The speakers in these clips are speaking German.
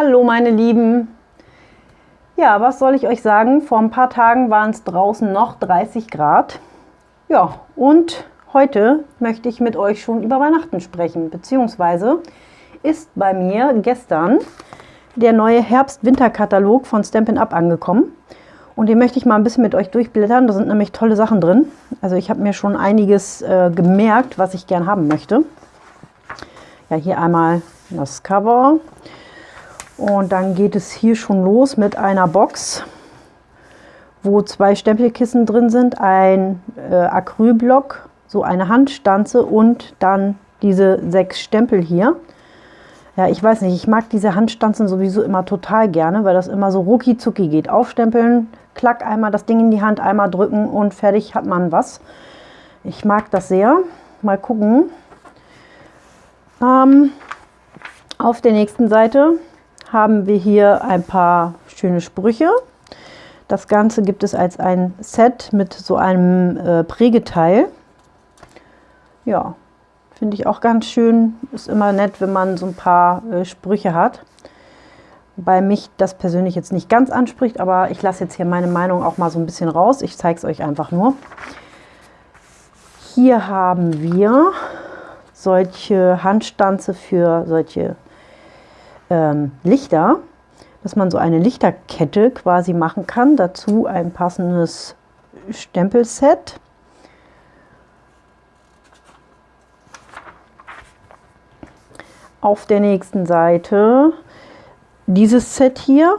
Hallo meine Lieben! Ja, was soll ich euch sagen? Vor ein paar Tagen waren es draußen noch 30 Grad. Ja, und heute möchte ich mit euch schon über Weihnachten sprechen, beziehungsweise ist bei mir gestern der neue Herbst-Winter-Katalog von Stampin' Up angekommen. Und den möchte ich mal ein bisschen mit euch durchblättern. Da sind nämlich tolle Sachen drin. Also ich habe mir schon einiges äh, gemerkt, was ich gern haben möchte. Ja, hier einmal das Cover. Und dann geht es hier schon los mit einer Box, wo zwei Stempelkissen drin sind, ein äh, Acrylblock, so eine Handstanze und dann diese sechs Stempel hier. Ja, ich weiß nicht, ich mag diese Handstanzen sowieso immer total gerne, weil das immer so rucki zucki geht. Aufstempeln, klack, einmal das Ding in die Hand, einmal drücken und fertig hat man was. Ich mag das sehr. Mal gucken. Ähm, auf der nächsten Seite haben wir hier ein paar schöne Sprüche. Das Ganze gibt es als ein Set mit so einem äh, Prägeteil. Ja, finde ich auch ganz schön. Ist immer nett, wenn man so ein paar äh, Sprüche hat. Bei mich das persönlich jetzt nicht ganz anspricht, aber ich lasse jetzt hier meine Meinung auch mal so ein bisschen raus. Ich zeige es euch einfach nur. Hier haben wir solche Handstanze für solche ähm, Lichter, dass man so eine Lichterkette quasi machen kann. Dazu ein passendes Stempelset. Auf der nächsten Seite dieses Set hier.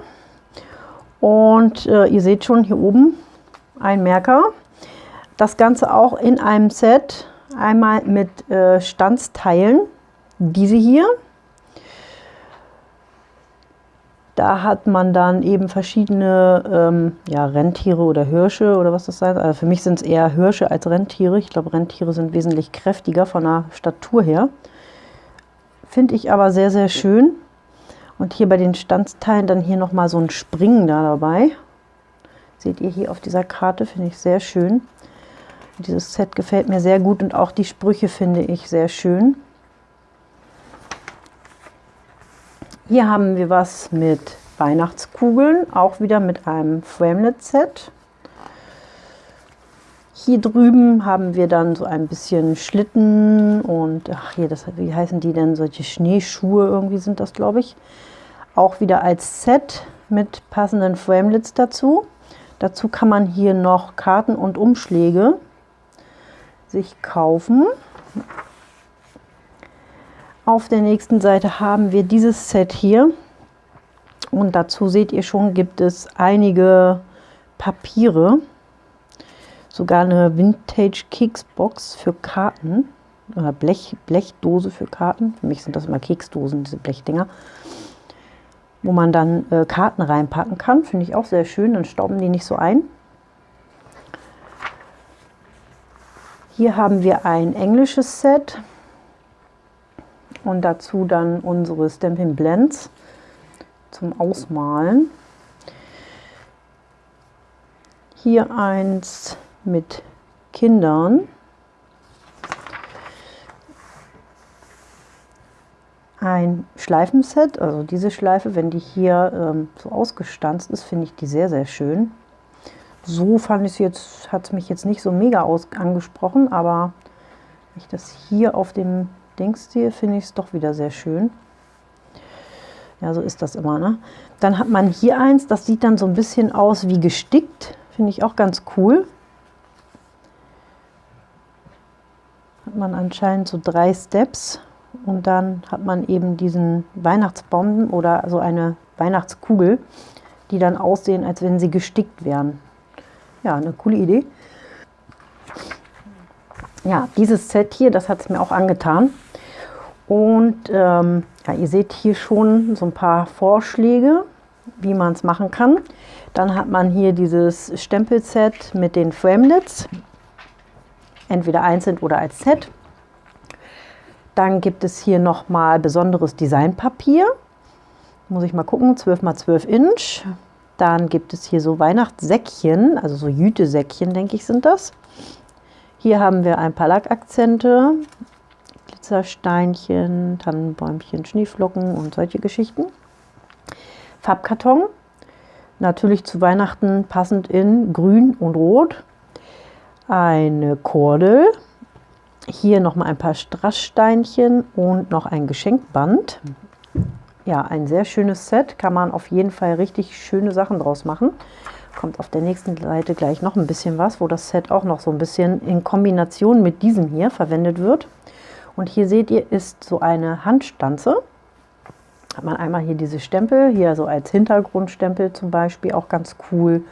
Und äh, ihr seht schon hier oben ein Merker. Das Ganze auch in einem Set, einmal mit äh, Standsteilen, diese hier Da hat man dann eben verschiedene ähm, ja, Rentiere oder Hirsche oder was das sein soll. Also für mich sind es eher Hirsche als Rentiere. Ich glaube, Rentiere sind wesentlich kräftiger von der Statur her. Finde ich aber sehr, sehr schön. Und hier bei den Standsteilen dann hier nochmal so ein Springen da dabei. Seht ihr hier auf dieser Karte, finde ich sehr schön. Dieses Set gefällt mir sehr gut und auch die Sprüche finde ich sehr schön. Hier haben wir was mit Weihnachtskugeln, auch wieder mit einem Framelit-Set. Hier drüben haben wir dann so ein bisschen Schlitten und ach hier, das, wie heißen die denn? Solche Schneeschuhe irgendwie sind das, glaube ich. Auch wieder als Set mit passenden Framelits dazu. Dazu kann man hier noch Karten und Umschläge sich kaufen. Auf der nächsten Seite haben wir dieses Set hier. Und dazu seht ihr schon, gibt es einige Papiere. Sogar eine Vintage Keksbox für Karten. Oder Blech, Blechdose für Karten. Für mich sind das immer Keksdosen, diese Blechdinger. Wo man dann äh, Karten reinpacken kann. Finde ich auch sehr schön, dann stauben die nicht so ein. Hier haben wir ein englisches Set und dazu dann unsere Stampin' Blends zum Ausmalen. Hier eins mit Kindern. Ein Schleifenset, also diese Schleife, wenn die hier ähm, so ausgestanzt ist, finde ich die sehr, sehr schön. So fand ich es jetzt, hat es mich jetzt nicht so mega aus angesprochen, aber wenn ich das hier auf dem Dingsstil finde ich es doch wieder sehr schön. Ja, so ist das immer. Ne? Dann hat man hier eins, das sieht dann so ein bisschen aus wie gestickt. Finde ich auch ganz cool. Hat man anscheinend so drei Steps und dann hat man eben diesen Weihnachtsbomben oder so eine Weihnachtskugel, die dann aussehen, als wenn sie gestickt wären. Ja, eine coole Idee. Ja, dieses Set hier, das hat es mir auch angetan. Und ähm, ja, ihr seht hier schon so ein paar Vorschläge, wie man es machen kann. Dann hat man hier dieses Stempelset mit den Framelits, entweder einzeln oder als Set. Dann gibt es hier nochmal besonderes Designpapier. Muss ich mal gucken, 12 x 12 Inch. Dann gibt es hier so Weihnachtssäckchen, also so Jütesäckchen, denke ich, sind das. Hier haben wir ein paar Lackakzente, Glitzersteinchen, Tannenbäumchen, Schneeflocken und solche Geschichten. Farbkarton. Natürlich zu Weihnachten passend in Grün und Rot. Eine Kordel. Hier nochmal ein paar Strasssteinchen und noch ein Geschenkband. Ja, ein sehr schönes Set. Kann man auf jeden Fall richtig schöne Sachen draus machen. Kommt auf der nächsten Seite gleich noch ein bisschen was, wo das Set auch noch so ein bisschen in Kombination mit diesem hier verwendet wird. Und hier seht ihr, ist so eine Handstanze hat man einmal hier diese Stempel, hier so als Hintergrundstempel zum Beispiel, auch ganz cool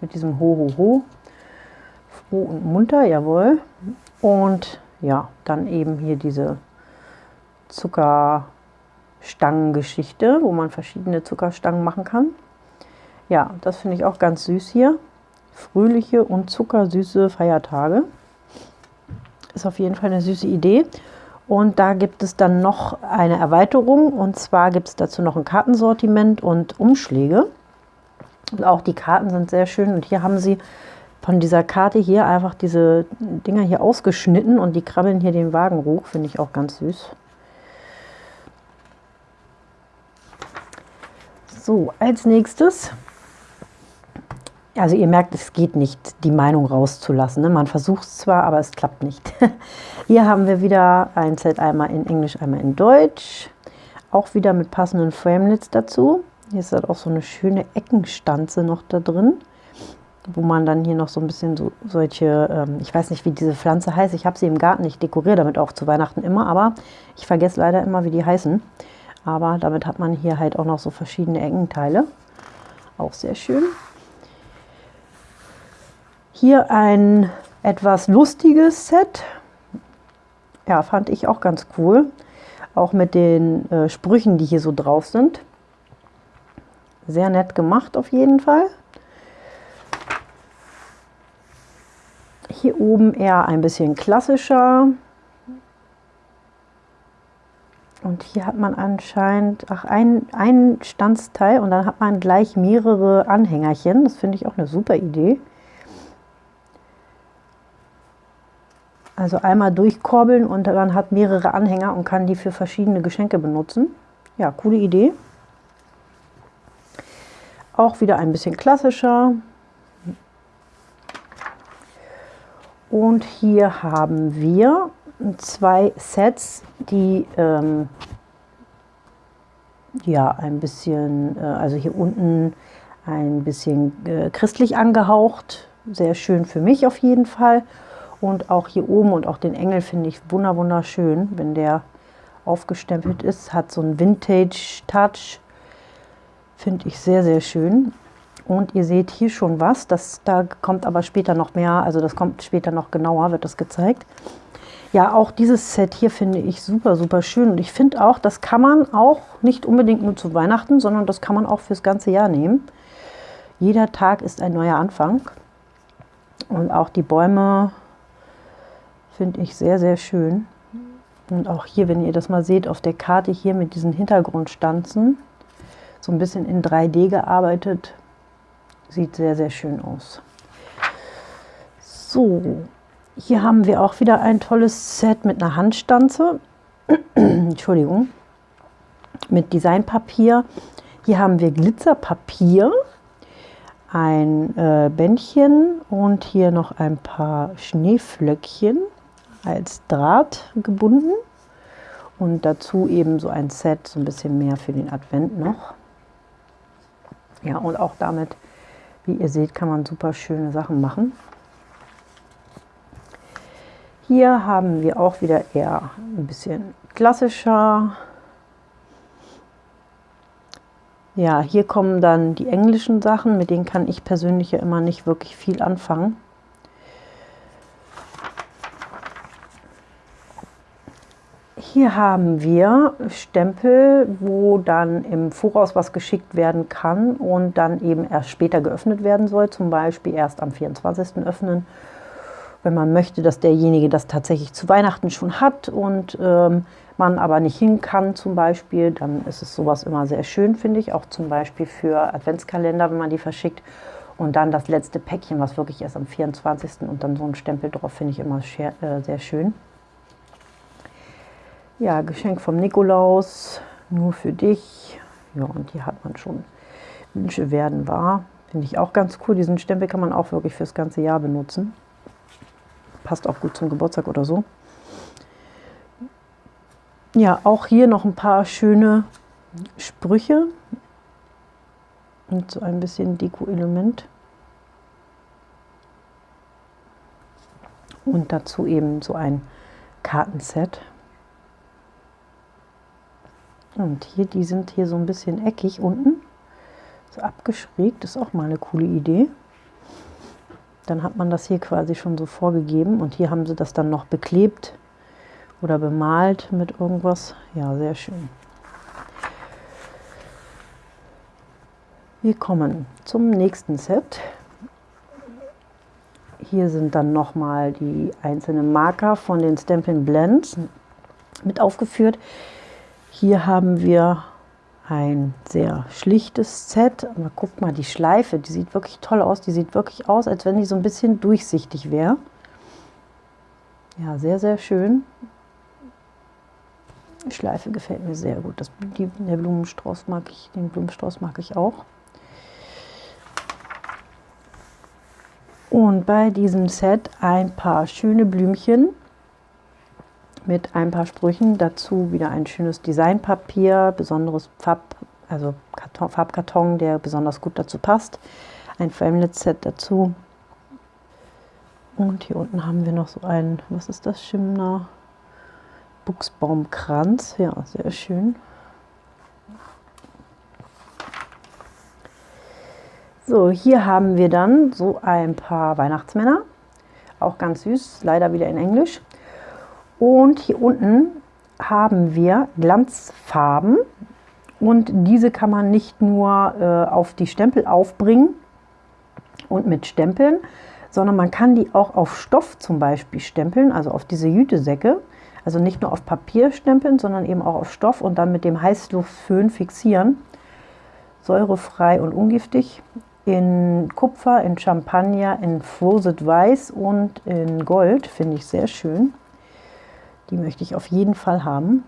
mit diesem Ho, Ho, Ho. Froh und munter, jawohl. Und ja, dann eben hier diese Zuckerstangengeschichte, wo man verschiedene Zuckerstangen machen kann. Ja, das finde ich auch ganz süß hier. Fröhliche und zuckersüße Feiertage. Ist auf jeden Fall eine süße Idee. Und da gibt es dann noch eine Erweiterung und zwar gibt es dazu noch ein Kartensortiment und Umschläge. Und auch die Karten sind sehr schön und hier haben sie von dieser Karte hier einfach diese Dinger hier ausgeschnitten und die krabbeln hier den Wagen hoch, finde ich auch ganz süß. So, als nächstes also ihr merkt, es geht nicht, die Meinung rauszulassen. Ne? Man versucht es zwar, aber es klappt nicht. Hier haben wir wieder ein Set einmal in Englisch, einmal in Deutsch. Auch wieder mit passenden Framelits dazu. Hier ist halt auch so eine schöne Eckenstanze noch da drin, wo man dann hier noch so ein bisschen so solche, ähm, ich weiß nicht, wie diese Pflanze heißt. Ich habe sie im Garten, ich dekoriere damit auch zu Weihnachten immer, aber ich vergesse leider immer, wie die heißen. Aber damit hat man hier halt auch noch so verschiedene Eckenteile. Auch sehr schön. Hier ein etwas lustiges Set. Ja, fand ich auch ganz cool. Auch mit den äh, Sprüchen, die hier so drauf sind. Sehr nett gemacht auf jeden Fall. Hier oben eher ein bisschen klassischer. Und hier hat man anscheinend ach, ein, ein Standsteil und dann hat man gleich mehrere Anhängerchen. Das finde ich auch eine super Idee. Also einmal durchkorbeln und man hat mehrere Anhänger und kann die für verschiedene Geschenke benutzen. Ja, coole Idee. Auch wieder ein bisschen klassischer. Und hier haben wir zwei Sets, die ähm, ja ein bisschen, äh, also hier unten ein bisschen äh, christlich angehaucht. Sehr schön für mich auf jeden Fall. Und auch hier oben und auch den Engel finde ich wunderschön, wenn der aufgestempelt ist. Hat so einen Vintage-Touch. Finde ich sehr, sehr schön. Und ihr seht hier schon was. Das, da kommt aber später noch mehr. Also das kommt später noch genauer, wird das gezeigt. Ja, auch dieses Set hier finde ich super, super schön. Und ich finde auch, das kann man auch nicht unbedingt nur zu Weihnachten, sondern das kann man auch fürs ganze Jahr nehmen. Jeder Tag ist ein neuer Anfang. Und auch die Bäume Finde ich sehr, sehr schön. Und auch hier, wenn ihr das mal seht, auf der Karte hier mit diesen Hintergrundstanzen, so ein bisschen in 3D gearbeitet, sieht sehr, sehr schön aus. So, hier haben wir auch wieder ein tolles Set mit einer Handstanze. Entschuldigung. Mit Designpapier. Hier haben wir Glitzerpapier, ein äh, Bändchen und hier noch ein paar Schneeflöckchen als Draht gebunden und dazu eben so ein Set, so ein bisschen mehr für den Advent noch. Ja, und auch damit, wie ihr seht, kann man super schöne Sachen machen. Hier haben wir auch wieder eher ein bisschen klassischer. Ja, hier kommen dann die englischen Sachen, mit denen kann ich persönlich ja immer nicht wirklich viel anfangen. Hier haben wir Stempel, wo dann im Voraus was geschickt werden kann und dann eben erst später geöffnet werden soll. Zum Beispiel erst am 24. öffnen, wenn man möchte, dass derjenige das tatsächlich zu Weihnachten schon hat und ähm, man aber nicht hin kann zum Beispiel, dann ist es sowas immer sehr schön, finde ich. Auch zum Beispiel für Adventskalender, wenn man die verschickt. Und dann das letzte Päckchen, was wirklich erst am 24. und dann so ein Stempel drauf, finde ich immer äh, sehr schön. Ja, Geschenk vom Nikolaus, nur für dich. Ja, und hier hat man schon Wünsche werden wahr. Finde ich auch ganz cool. Diesen Stempel kann man auch wirklich fürs ganze Jahr benutzen. Passt auch gut zum Geburtstag oder so. Ja, auch hier noch ein paar schöne Sprüche und so ein bisschen Deko-Element. Und dazu eben so ein Kartenset. Und hier, die sind hier so ein bisschen eckig unten, so abgeschrägt, ist auch mal eine coole Idee. Dann hat man das hier quasi schon so vorgegeben und hier haben sie das dann noch beklebt oder bemalt mit irgendwas. Ja, sehr schön. Wir kommen zum nächsten Set. Hier sind dann nochmal die einzelnen Marker von den Stampin' Blends mit aufgeführt. Hier haben wir ein sehr schlichtes Set. Aber guckt mal, die Schleife, die sieht wirklich toll aus. Die sieht wirklich aus, als wenn die so ein bisschen durchsichtig wäre. Ja, sehr, sehr schön. Die Schleife gefällt mir sehr gut. Das, die, der Blumenstrauß mag ich, den Blumenstrauß mag ich auch. Und bei diesem Set ein paar schöne Blümchen mit ein paar Sprüchen. Dazu wieder ein schönes Designpapier, besonderes Farb, also Karton, Farbkarton, der besonders gut dazu passt. Ein Framelit-Set dazu. Und hier unten haben wir noch so ein, was ist das, Schimmer? Buchsbaumkranz. Ja, sehr schön. So, hier haben wir dann so ein paar Weihnachtsmänner. Auch ganz süß, leider wieder in Englisch. Und hier unten haben wir Glanzfarben. Und diese kann man nicht nur äh, auf die Stempel aufbringen und mit Stempeln, sondern man kann die auch auf Stoff zum Beispiel stempeln, also auf diese Jütesäcke. Also nicht nur auf Papier stempeln, sondern eben auch auf Stoff und dann mit dem Heißluftföhn fixieren. Säurefrei und ungiftig in Kupfer, in Champagner, in Frosted Weiß und in Gold. Finde ich sehr schön. Die möchte ich auf jeden Fall haben.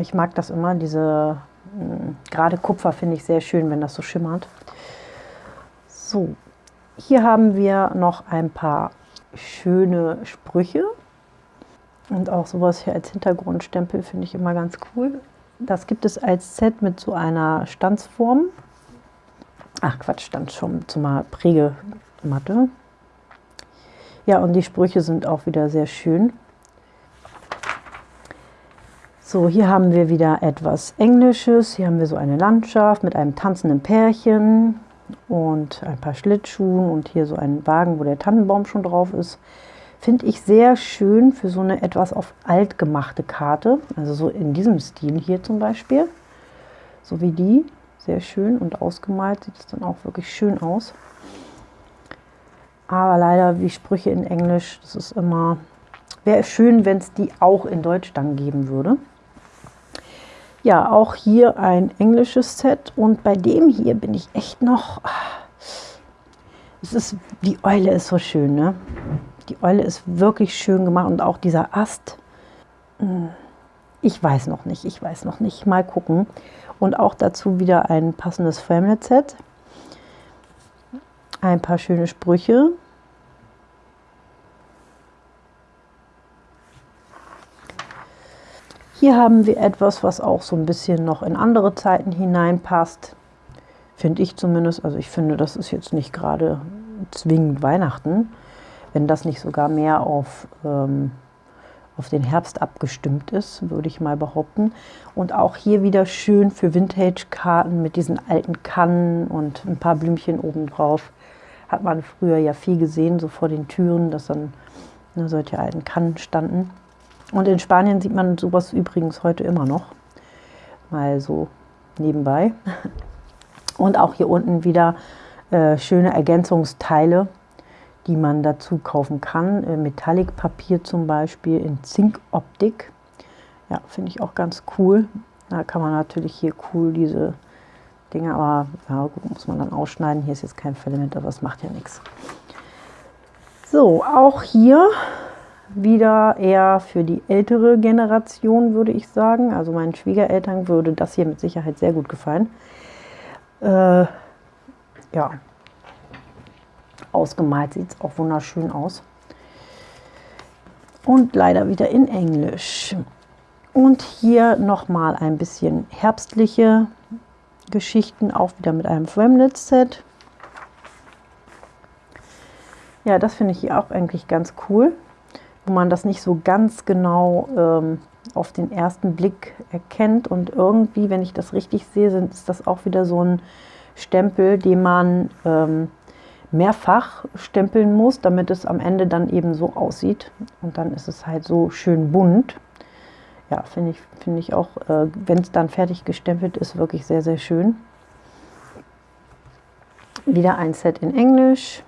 Ich mag das immer, diese, hm, gerade Kupfer finde ich sehr schön, wenn das so schimmert. So, hier haben wir noch ein paar schöne Sprüche. Und auch sowas hier als Hintergrundstempel finde ich immer ganz cool. Das gibt es als Set mit so einer Stanzform. Ach Quatsch, stand schon zur Prägematte. Ja, und die Sprüche sind auch wieder sehr schön. So, hier haben wir wieder etwas Englisches. Hier haben wir so eine Landschaft mit einem tanzenden Pärchen und ein paar Schlittschuhen und hier so ein Wagen, wo der Tannenbaum schon drauf ist. Finde ich sehr schön für so eine etwas auf alt gemachte Karte. Also so in diesem Stil hier zum Beispiel. So wie die sehr schön und ausgemalt sieht es dann auch wirklich schön aus. Aber leider wie Sprüche in Englisch, das ist immer, wäre schön, wenn es die auch in Deutsch dann geben würde. Ja, auch hier ein englisches Set und bei dem hier bin ich echt noch, es ist, die Eule ist so schön, ne? Die Eule ist wirklich schön gemacht und auch dieser Ast, hm, ich weiß noch nicht, ich weiß noch nicht, mal gucken. Und auch dazu wieder ein passendes Framelit-Set. Ein paar schöne Sprüche. Hier haben wir etwas, was auch so ein bisschen noch in andere Zeiten hineinpasst. Finde ich zumindest. Also ich finde, das ist jetzt nicht gerade zwingend Weihnachten. Wenn das nicht sogar mehr auf ähm, auf den Herbst abgestimmt ist, würde ich mal behaupten. Und auch hier wieder schön für Vintage-Karten mit diesen alten Kannen und ein paar Blümchen obendrauf. Hat man früher ja viel gesehen, so vor den Türen, dass dann ne, solche alten Kannen standen. Und in Spanien sieht man sowas übrigens heute immer noch. Mal so nebenbei. Und auch hier unten wieder äh, schöne Ergänzungsteile die man dazu kaufen kann. Äh, Metallic-Papier zum Beispiel in Zinkoptik. Ja, finde ich auch ganz cool. Da kann man natürlich hier cool diese Dinge, aber ja, gut, muss man dann ausschneiden. Hier ist jetzt kein Filament, aber das macht ja nichts. So, auch hier wieder eher für die ältere Generation, würde ich sagen. Also meinen Schwiegereltern würde das hier mit Sicherheit sehr gut gefallen. Äh, ja, ausgemalt sieht es auch wunderschön aus. Und leider wieder in Englisch. Und hier nochmal ein bisschen herbstliche Geschichten, auch wieder mit einem Fremnitz-Set. Ja, das finde ich hier auch eigentlich ganz cool, wo man das nicht so ganz genau ähm, auf den ersten Blick erkennt. Und irgendwie, wenn ich das richtig sehe, sind, ist das auch wieder so ein Stempel, den man ähm, mehrfach stempeln muss, damit es am Ende dann eben so aussieht. Und dann ist es halt so schön bunt. Ja, finde ich, find ich auch, äh, wenn es dann fertig gestempelt ist, wirklich sehr, sehr schön. Wieder ein Set in Englisch.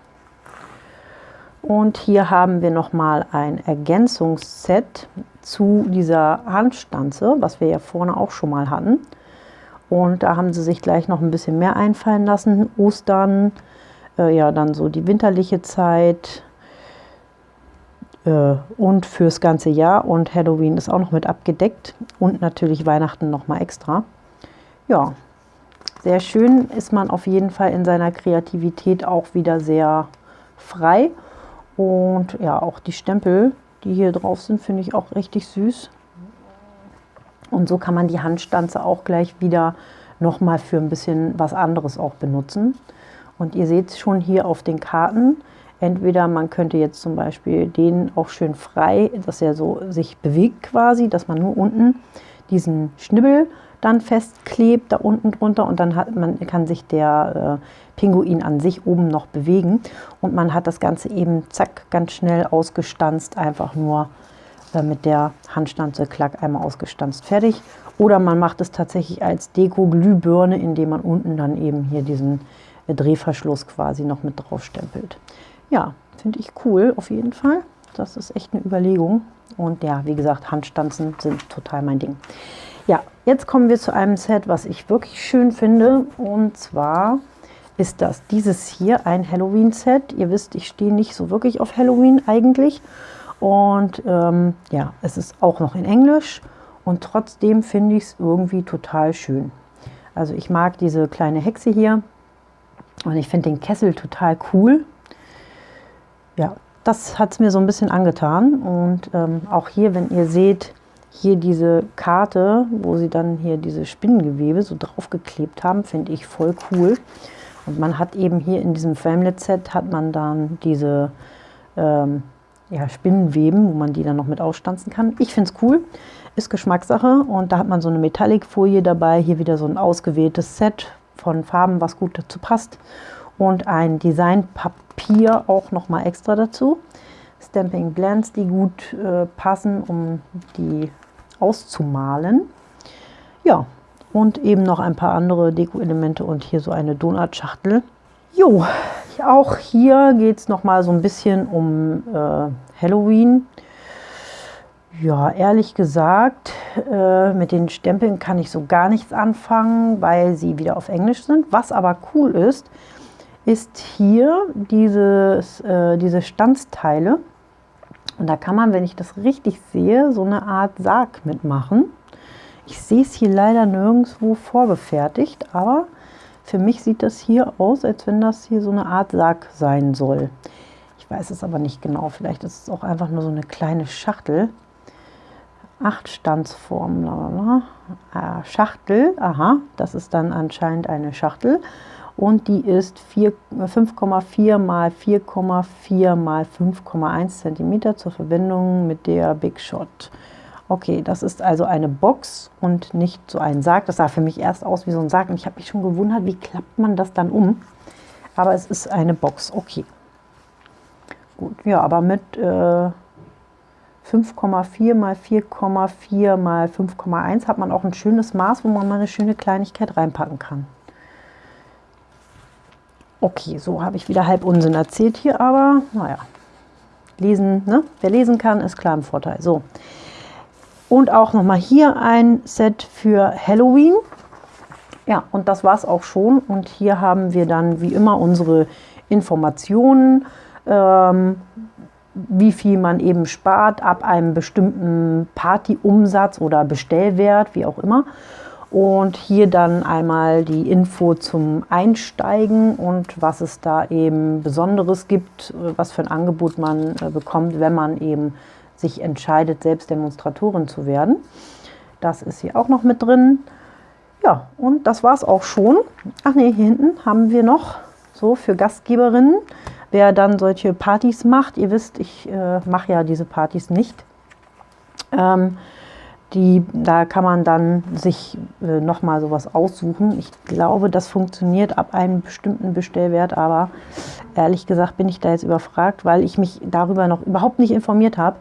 Und hier haben wir nochmal ein Ergänzungsset zu dieser Handstanze, was wir ja vorne auch schon mal hatten. Und da haben sie sich gleich noch ein bisschen mehr einfallen lassen. Ostern, äh, ja, dann so die winterliche Zeit äh, und fürs ganze Jahr. Und Halloween ist auch noch mit abgedeckt und natürlich Weihnachten noch mal extra. Ja, sehr schön ist man auf jeden Fall in seiner Kreativität auch wieder sehr frei. Und ja, auch die Stempel, die hier drauf sind, finde ich auch richtig süß. Und so kann man die Handstanze auch gleich wieder nochmal für ein bisschen was anderes auch benutzen. Und ihr seht es schon hier auf den Karten. Entweder man könnte jetzt zum Beispiel den auch schön frei, dass er so sich bewegt quasi, dass man nur unten diesen Schnibbel dann festklebt, da unten drunter und dann hat man, kann sich der äh, Pinguin an sich oben noch bewegen und man hat das Ganze eben zack ganz schnell ausgestanzt, einfach nur äh, mit der Handstanze klack einmal ausgestanzt fertig. Oder man macht es tatsächlich als Deko-Glühbirne, indem man unten dann eben hier diesen äh, Drehverschluss quasi noch mit drauf stempelt. Ja, finde ich cool auf jeden Fall. Das ist echt eine Überlegung. Und ja, wie gesagt, Handstanzen sind total mein Ding. Ja, jetzt kommen wir zu einem Set, was ich wirklich schön finde. Und zwar ist das dieses hier, ein Halloween-Set. Ihr wisst, ich stehe nicht so wirklich auf Halloween eigentlich. Und ähm, ja, es ist auch noch in Englisch und trotzdem finde ich es irgendwie total schön. Also ich mag diese kleine Hexe hier und ich finde den Kessel total cool. Ja, das hat es mir so ein bisschen angetan. Und ähm, auch hier, wenn ihr seht, hier diese Karte, wo sie dann hier diese Spinnengewebe so draufgeklebt haben, finde ich voll cool. Und man hat eben hier in diesem Family-Set hat man dann diese ähm, ja, Spinnenweben, wo man die dann noch mit ausstanzen kann. Ich finde es cool, ist Geschmackssache. Und da hat man so eine Metallic-Folie dabei, hier wieder so ein ausgewähltes Set von Farben, was gut dazu passt und ein Designpapier auch noch mal extra dazu. Stamping Blends, die gut äh, passen, um die auszumalen. Ja, und eben noch ein paar andere Deko-Elemente und hier so eine Donutschachtel. Jo, auch hier geht es noch mal so ein bisschen um äh, Halloween. Ja, ehrlich gesagt, äh, mit den Stempeln kann ich so gar nichts anfangen, weil sie wieder auf Englisch sind. Was aber cool ist, ist hier dieses, äh, diese Stanzteile. Und da kann man, wenn ich das richtig sehe, so eine Art Sarg mitmachen. Ich sehe es hier leider nirgendwo vorgefertigt, aber für mich sieht das hier aus, als wenn das hier so eine Art Sarg sein soll. Ich weiß es aber nicht genau. Vielleicht ist es auch einfach nur so eine kleine Schachtel. Acht Standsformen. Ah, Schachtel, aha, das ist dann anscheinend eine Schachtel. Und die ist 5,4 mal 4,4 mal 5,1 cm zur Verbindung mit der Big Shot. Okay, das ist also eine Box und nicht so ein Sarg. Das sah für mich erst aus wie so ein Sarg und ich habe mich schon gewundert, wie klappt man das dann um. Aber es ist eine Box, okay. Gut, ja, aber mit äh, 5,4 mal 4,4 mal 5,1 hat man auch ein schönes Maß, wo man mal eine schöne Kleinigkeit reinpacken kann. Okay, so habe ich wieder halb Unsinn erzählt hier, aber naja, lesen, ne? wer lesen kann, ist klar im Vorteil. So, und auch nochmal hier ein Set für Halloween. Ja, und das war es auch schon. Und hier haben wir dann wie immer unsere Informationen, ähm, wie viel man eben spart ab einem bestimmten Partyumsatz oder Bestellwert, wie auch immer. Und hier dann einmal die Info zum Einsteigen und was es da eben Besonderes gibt, was für ein Angebot man äh, bekommt, wenn man eben sich entscheidet, selbst Demonstratorin zu werden. Das ist hier auch noch mit drin. Ja, und das war es auch schon. Ach nee, hier hinten haben wir noch so für Gastgeberinnen, wer dann solche Partys macht. Ihr wisst, ich äh, mache ja diese Partys nicht. Ähm, die, da kann man dann sich äh, nochmal sowas aussuchen. Ich glaube, das funktioniert ab einem bestimmten Bestellwert, aber ehrlich gesagt bin ich da jetzt überfragt, weil ich mich darüber noch überhaupt nicht informiert habe.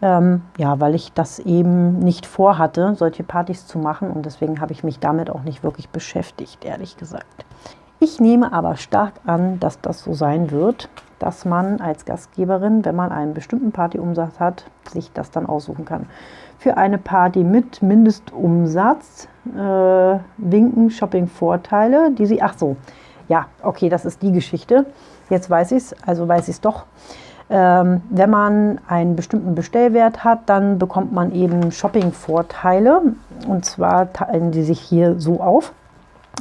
Ähm, ja, weil ich das eben nicht vorhatte, solche Partys zu machen und deswegen habe ich mich damit auch nicht wirklich beschäftigt, ehrlich gesagt. Ich nehme aber stark an, dass das so sein wird, dass man als Gastgeberin, wenn man einen bestimmten Partyumsatz hat, sich das dann aussuchen kann für eine Party mit Mindestumsatz äh, winken Shopping-Vorteile, die Sie, ach so, ja, okay, das ist die Geschichte. Jetzt weiß ich es, also weiß ich es doch. Ähm, wenn man einen bestimmten Bestellwert hat, dann bekommt man eben Shopping-Vorteile. Und zwar teilen die sich hier so auf.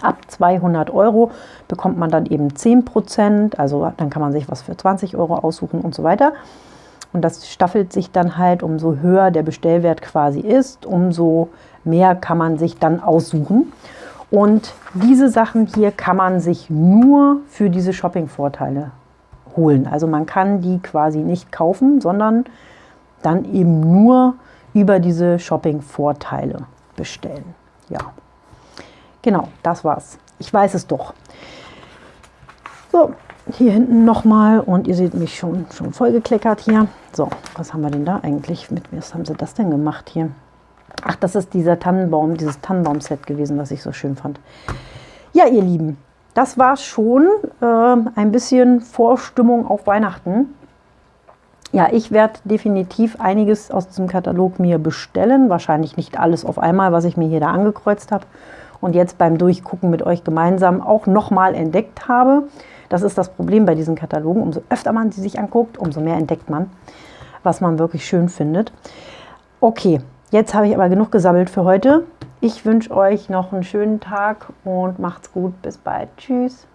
Ab 200 Euro bekommt man dann eben 10 Prozent, also dann kann man sich was für 20 Euro aussuchen und so weiter. Und das staffelt sich dann halt, umso höher der Bestellwert quasi ist, umso mehr kann man sich dann aussuchen. Und diese Sachen hier kann man sich nur für diese Shopping-Vorteile holen. Also man kann die quasi nicht kaufen, sondern dann eben nur über diese Shopping-Vorteile bestellen. Ja, genau, das war's. Ich weiß es doch. So, hier hinten nochmal und ihr seht mich schon, schon vollgekleckert hier. So, was haben wir denn da eigentlich mit? Was haben sie das denn gemacht hier? Ach, das ist dieser Tannenbaum, dieses Tannenbaum-Set gewesen, was ich so schön fand. Ja, ihr Lieben, das war schon äh, ein bisschen Vorstimmung auf Weihnachten. Ja, ich werde definitiv einiges aus diesem Katalog mir bestellen. Wahrscheinlich nicht alles auf einmal, was ich mir hier da angekreuzt habe und jetzt beim Durchgucken mit euch gemeinsam auch nochmal entdeckt habe. Das ist das Problem bei diesen Katalogen. Umso öfter man sie sich anguckt, umso mehr entdeckt man, was man wirklich schön findet. Okay, jetzt habe ich aber genug gesammelt für heute. Ich wünsche euch noch einen schönen Tag und macht's gut. Bis bald. Tschüss.